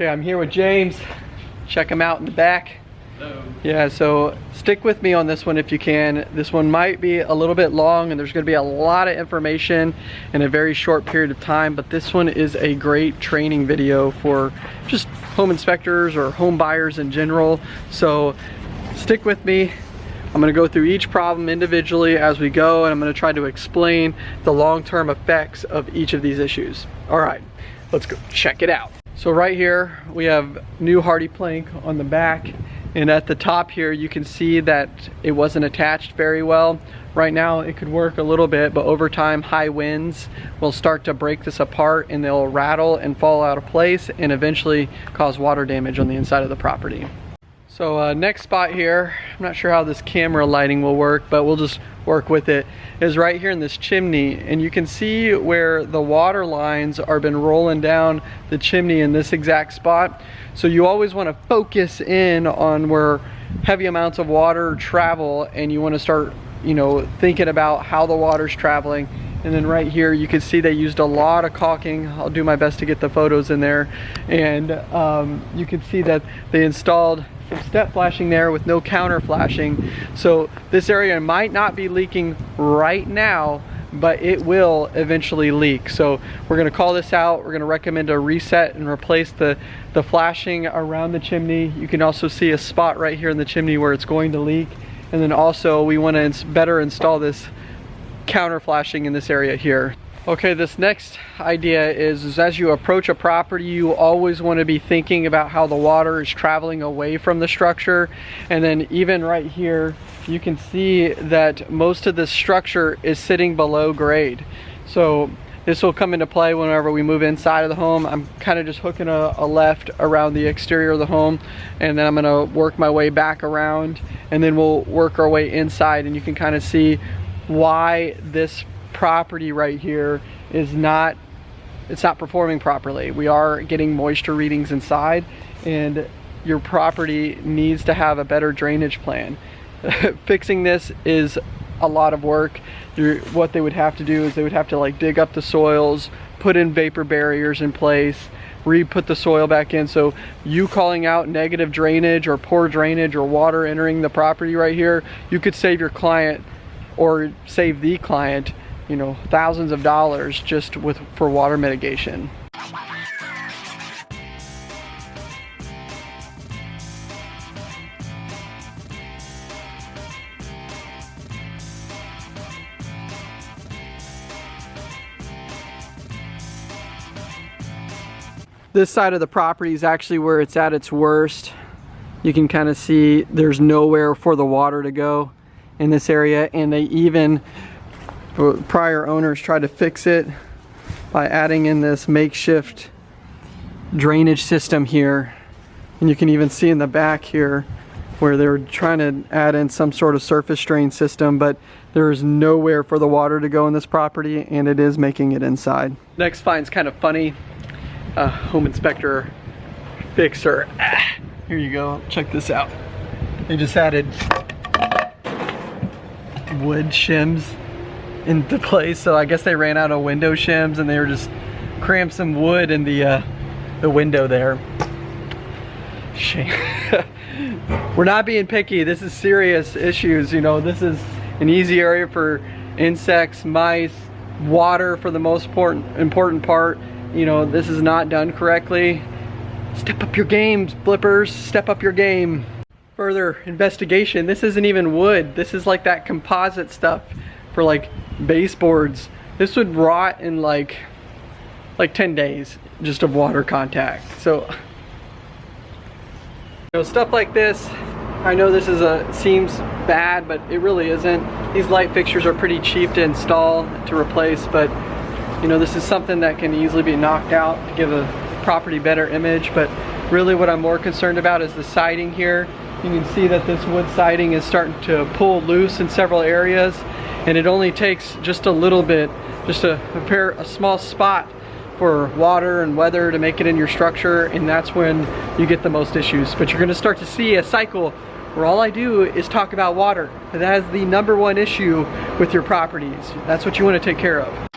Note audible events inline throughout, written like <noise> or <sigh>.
Okay, I'm here with James. Check him out in the back. Hello. Yeah, so stick with me on this one if you can. This one might be a little bit long and there's gonna be a lot of information in a very short period of time, but this one is a great training video for just home inspectors or home buyers in general. So stick with me. I'm gonna go through each problem individually as we go and I'm gonna try to explain the long-term effects of each of these issues. All right, let's go check it out. So right here, we have new HardiePlank on the back and at the top here, you can see that it wasn't attached very well. Right now, it could work a little bit, but over time, high winds will start to break this apart and they'll rattle and fall out of place and eventually cause water damage on the inside of the property. So uh, next spot here, I'm not sure how this camera lighting will work, but we'll just work with it, is right here in this chimney. And you can see where the water lines are been rolling down the chimney in this exact spot. So you always wanna focus in on where heavy amounts of water travel and you wanna start you know, thinking about how the water's traveling. And then right here, you can see they used a lot of caulking. I'll do my best to get the photos in there. And um, you can see that they installed step flashing there with no counter flashing. So this area might not be leaking right now, but it will eventually leak. So we're gonna call this out. We're gonna recommend a reset and replace the, the flashing around the chimney. You can also see a spot right here in the chimney where it's going to leak. And then also we wanna better install this counter flashing in this area here. Okay, this next idea is, is as you approach a property, you always want to be thinking about how the water is traveling away from the structure. And then even right here, you can see that most of this structure is sitting below grade. So this will come into play whenever we move inside of the home. I'm kind of just hooking a, a, left around the exterior of the home and then I'm gonna work my way back around and then we'll work our way inside and you can kind of see why this property right here is not it's not performing properly. We are getting moisture readings inside and your property needs to have a better drainage plan. <laughs> Fixing this is a lot of work. You're, what they would have to do is they would have to like dig up the soils, put in vapor barriers in place, re-put the soil back in. So you calling out negative drainage or poor drainage or water entering the property right here, you could save your client or save the client you know, thousands of dollars just with for water mitigation. This side of the property is actually where it's at its worst. You can kind of see there's nowhere for the water to go in this area and they even prior owners tried to fix it by adding in this makeshift drainage system here. And you can even see in the back here where they were trying to add in some sort of surface drain system but there is nowhere for the water to go in this property and it is making it inside. Next finds kind of funny. Uh, home inspector fixer. Ah, <sighs> here you go. Check this out. They just added wood shims into place. So I guess they ran out of window shims and they were just crammed some wood in the uh, the window there. Shame. <laughs> We're not being picky. This is serious issues. You know, this is an easy area for insects, mice, water for the most important important part. You know, this is not done correctly. Step up your games, flippers. Step up your game. Further investigation. This isn't even wood. This is like that composite stuff for like baseboards. This would rot in like like 10 days just of water contact. So you know, stuff like this, I know this is a seems bad, but it really isn't. These light fixtures are pretty cheap to install, to replace, but you know, this is something that can easily be knocked out to give a property better image, but really what I'm more concerned about is the siding here. You can see that this wood siding is starting to pull loose in several areas and it only takes just a little bit, just to prepare a small spot for water and weather to make it in your structure and that's when you get the most issues. But you're gonna start to see a cycle where all I do is talk about water. That is the number one issue with your properties. That's what you wanna take care of.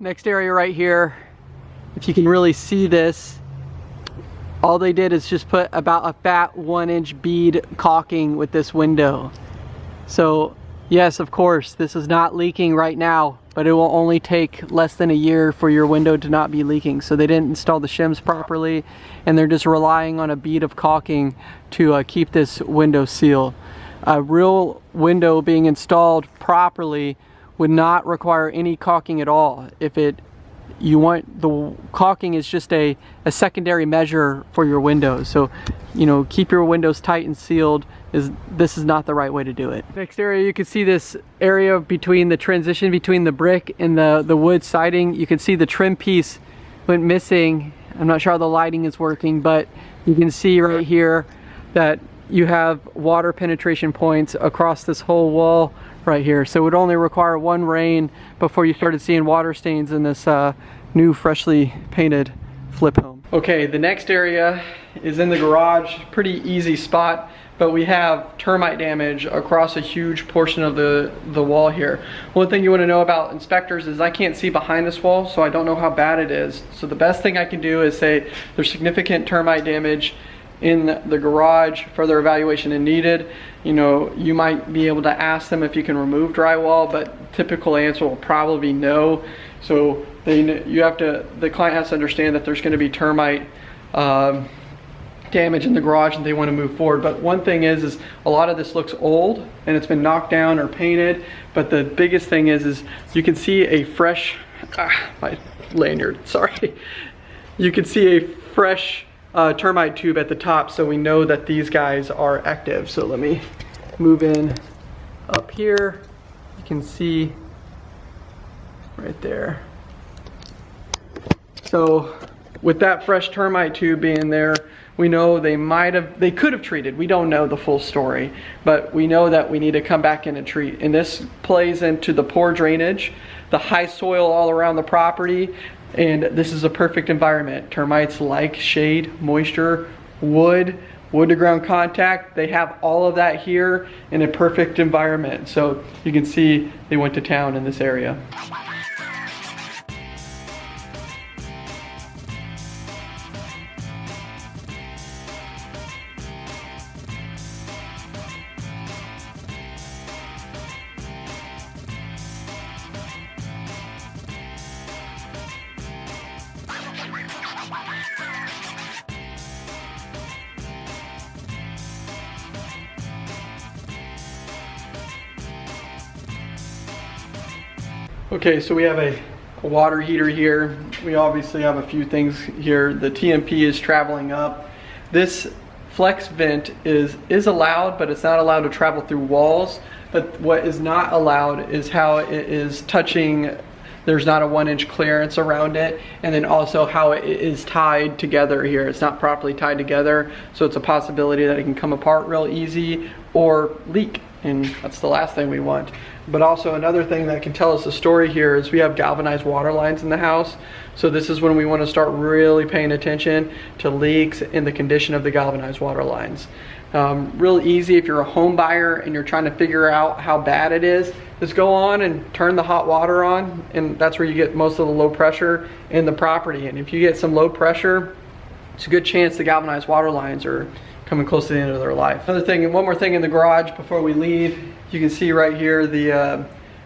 Next area right here if you can really see this, all they did is just put about a fat one inch bead caulking with this window. So yes, of course, this is not leaking right now, but it will only take less than a year for your window to not be leaking. So they didn't install the shims properly and they're just relying on a bead of caulking to uh, keep this window sealed. A real window being installed properly would not require any caulking at all. If it you want the caulking is just a, a secondary measure for your windows. So, you know, keep your windows tight and sealed is this is not the right way to do it. Next area, you can see this area between the transition between the brick and the, the wood siding. You can see the trim piece went missing. I'm not sure how the lighting is working, but you can see right here that you have water penetration points across this whole wall right here. So it would only require one rain before you started seeing water stains in this uh, new freshly painted flip home. Okay, the next area is in the garage. Pretty easy spot, but we have termite damage across a huge portion of the, the wall here. One thing you wanna know about inspectors is I can't see behind this wall, so I don't know how bad it is. So the best thing I can do is say there's significant termite damage in the garage, further evaluation is needed. You know, you might be able to ask them if you can remove drywall, but typical answer will probably be no. So they, you have to, the client has to understand that there's gonna be termite um, damage in the garage and they wanna move forward. But one thing is, is a lot of this looks old and it's been knocked down or painted. But the biggest thing is, is you can see a fresh, ah, my lanyard, <laughs> sorry. You can see a fresh uh, termite tube at the top so we know that these guys are active. So let me move in up here. You can see right there. So with that fresh termite tube being there, we know they might have, they could have treated. We don't know the full story, but we know that we need to come back in and treat. And this plays into the poor drainage, the high soil all around the property, and this is a perfect environment. Termites like shade, moisture, wood, wood to ground contact. They have all of that here in a perfect environment. So you can see they went to town in this area. Okay, so we have a, a, water heater here. We obviously have a few things here. The T&P is traveling up. This flex vent is, is allowed, but it's not allowed to travel through walls. But what is not allowed is how it is touching there's not a one inch clearance around it and then also how it is tied together here it's not properly tied together so it's a possibility that it can come apart real easy or leak and that's the last thing we want. But also another thing that can tell us the story here is we have galvanized water lines in the house. So this is when we want to start really paying attention to leaks and the condition of the galvanized water lines. Um, real easy if you're a home buyer and you're trying to figure out how bad it is, just go on and turn the hot water on and that's where you get most of the low pressure in the property. And if you get some low pressure, it's a good chance the galvanized water lines are coming close to the end of their life. Another thing, one more thing in the garage before we leave, you can see right here the uh,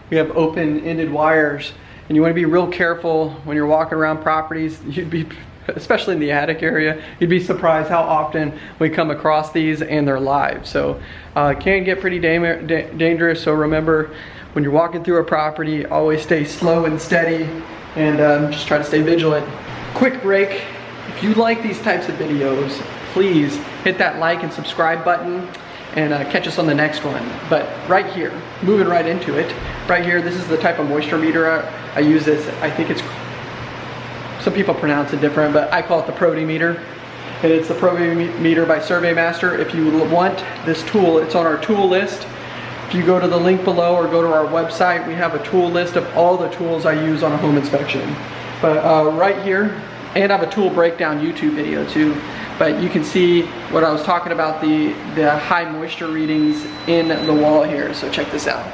we have open-ended wires and you want to be real careful when you're walking around properties. <laughs> You'd be, especially in the attic area, you'd be surprised how often we come across these and they're live. So uh, can get pretty da dangerous. So remember, when you're walking through a property, always stay slow and steady and um, just try to stay vigilant. Quick break. If you like these types of videos, please hit that like and subscribe button and uh, catch us on the next one. But right here, moving right into it, right here, this is the type of moisture meter I, I use this, I think it's, some people pronounce it different, but I call it the Protimeter. And it's the Prody meter by SurveyMaster. If you want this tool, it's on our tool list. If you go to the link below or go to our website, we have a tool list of all the tools I use on a home inspection. But uh, right here, and I have a tool breakdown YouTube video too. But you can see what I was talking about, the, the high moisture readings in the wall here. So check this out.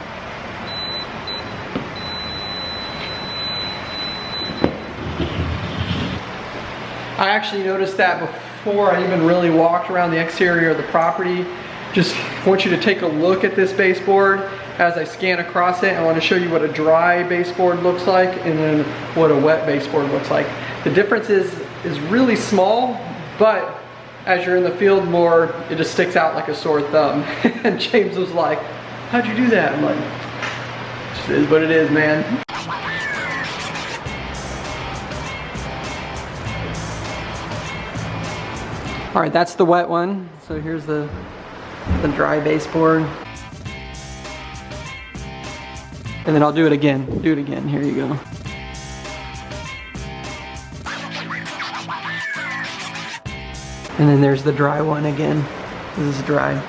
I actually noticed that before I even really walked around the exterior of the property. Just want you to take a look at this baseboard as I scan across it. I want to show you what a dry baseboard looks like and then what a wet baseboard looks like. The difference is, is really small, but as you're in the field more, it just sticks out like a sore thumb. <laughs> and James was like, how'd you do that? I'm like, it is what it is, man. All right, that's the wet one. So here's the, the dry baseboard. And then I'll do it again. Do it again. Here you go. And then there's the dry one again. This is dry.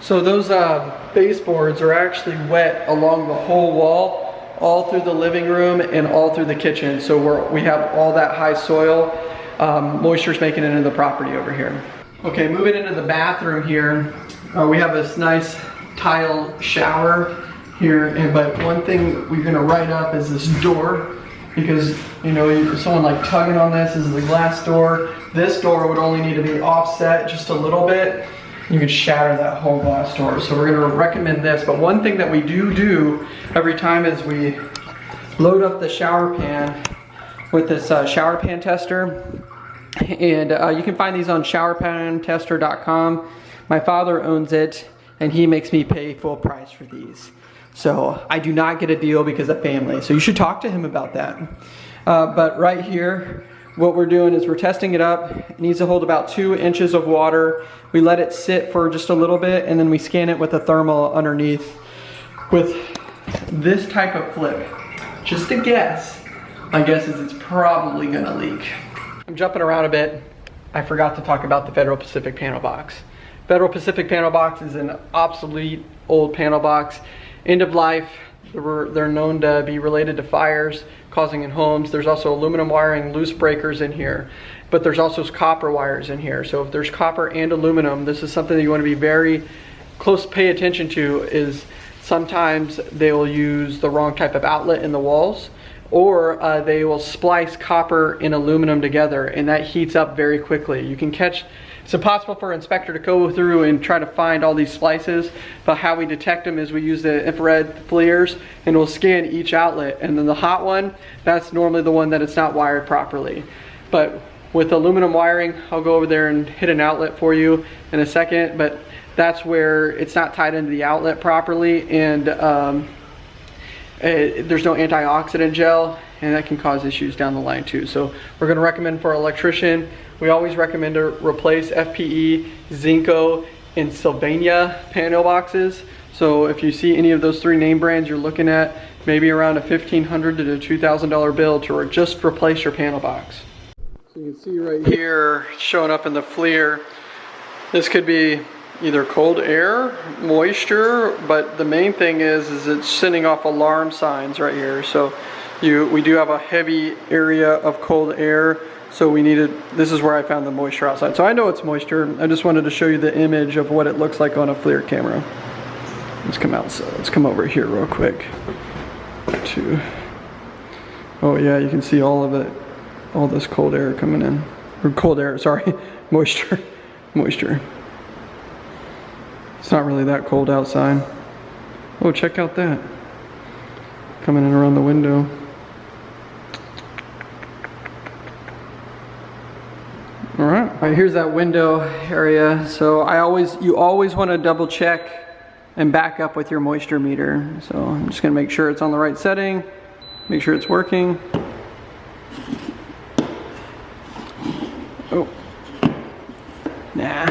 So those uh, baseboards are actually wet along the whole wall, all through the living room and all through the kitchen. So we're, we have all that high soil um, moisture's making it into the property over here. Okay, moving into the bathroom here, uh, we have this nice tile shower here, and, but one thing we're gonna write up is this door, because you know, someone like tugging on this, this is the glass door. This door would only need to be offset just a little bit. You could shatter that whole glass door. So we're gonna recommend this, but one thing that we do do every time is we load up the shower pan with this uh, shower pan tester. And uh, you can find these on showerpantester.com. My father owns it and he makes me pay full price for these. So I do not get a deal because of family. So you should talk to him about that. Uh, but right here, what we're doing is we're testing it up. It needs to hold about two inches of water. We let it sit for just a little bit and then we scan it with a thermal underneath with this type of flip. Just a guess, my guess is it's probably gonna leak. I'm jumping around a bit. I forgot to talk about the Federal Pacific panel box. Federal Pacific panel box is an obsolete old panel box. End of life, they're known to be related to fires causing in homes. There's also aluminum wiring, loose breakers in here, but there's also copper wires in here. So if there's copper and aluminum, this is something that you want to be very close pay attention to is sometimes they will use the wrong type of outlet in the walls or uh, they will splice copper and aluminum together and that heats up very quickly. You can catch, it's impossible for an inspector to go through and try to find all these splices, but how we detect them is we use the infrared FLIRs and we'll scan each outlet and then the hot one, that's normally the one that it's not wired properly. But with aluminum wiring, I'll go over there and hit an outlet for you in a second, but that's where it's not tied into the outlet properly and um, uh, there's no antioxidant gel and that can cause issues down the line too. So we're gonna recommend for our electrician, we always recommend to replace FPE, Zinsco, and Sylvania panel boxes. So if you see any of those three name brands you're looking at, maybe around a 1,500 to $2,000 bill to just replace your panel box. So you can see right here showing up in the FLIR, this could be either cold air, moisture, but the main thing is, is it's sending off alarm signs right here. So you, we do have a heavy area of cold air, so we needed, this is where I found the moisture outside. So I know it's moisture, I just wanted to show you the image of what it looks like on a FLIR camera. Let's come out, so let's come over here real quick. To, oh yeah, you can see all of it, all this cold air coming in. Or cold air, sorry, <laughs> moisture, moisture. It's not really that cold outside. Oh, check out that. Coming in around the window. Here's that window area. So I always, you always want to double check and back up with your moisture meter. So I'm just gonna make sure it's on the right setting, make sure it's working. Oh, nah.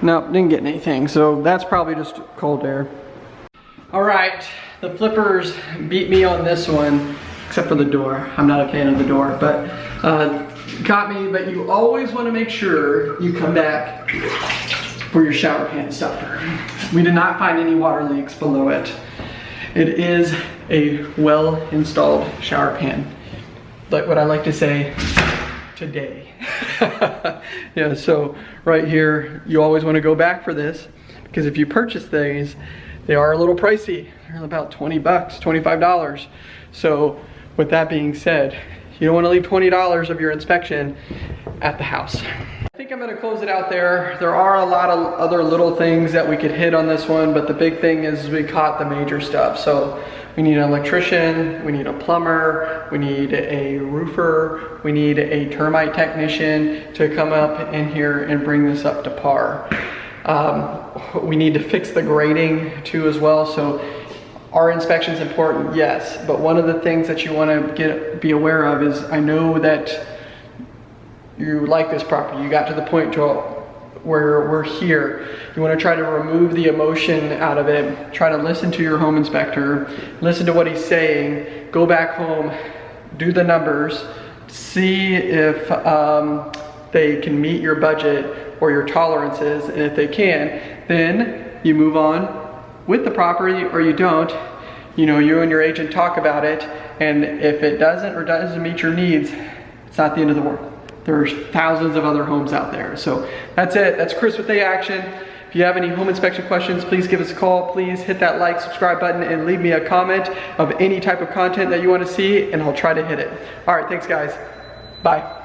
Nope, didn't get anything. So that's probably just cold air. All right, the flippers beat me on this one, except for the door. I'm not a fan of the door, but uh, got me. But you always want to make sure you come back for your shower pan stopper. We did not find any water leaks below it. It is a well-installed shower pan. Like what I like to say, today. <laughs> yeah, so right here, you always want to go back for this because if you purchase these, they are a little pricey. They're about 20 bucks, $25. So with that being said, You don't wanna leave $20 of your inspection at the house. I think I'm gonna close it out there. There are a lot of other little things that we could hit on this one, but the big thing is we caught the major stuff. So we need an electrician, we need a plumber, we need a roofer, we need a termite technician to come up in here and bring this up to par. Um, we need to fix the grading too as well. So are inspections important? Yes. But one of the things that you want to get be aware of is I know that you like this property. You got to the point to where we're here. You want to try to remove the emotion out of it. Try to listen to your home inspector. Listen to what he's saying. Go back home. Do the numbers. See if um, they can meet your budget or your tolerances. And if they can, then you move on with the property or you don't. You know, you and your agent talk about it. And if it doesn't or doesn't meet your needs, it's not the end of the world. There's thousands of other homes out there. So that's it. That's Chris with A Action. If you have any home inspection questions, please give us a call. Please hit that like, subscribe button, and leave me a comment of any type of content that you want to see, and I'll try to hit it. All right, thanks guys. Bye.